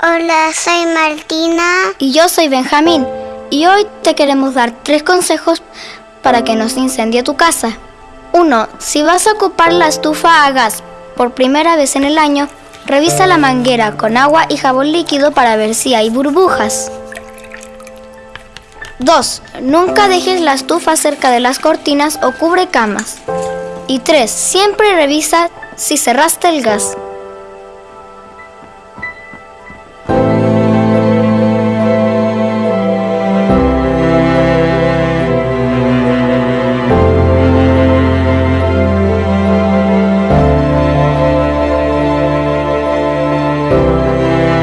Hola, soy Martina. Y yo soy Benjamín. Y hoy te queremos dar tres consejos para que no se incendie tu casa. 1. Si vas a ocupar la estufa a gas por primera vez en el año, revisa la manguera con agua y jabón líquido para ver si hay burbujas. 2. Nunca dejes la estufa cerca de las cortinas o cubre camas. Y 3. Siempre revisa si cerraste el gas. Música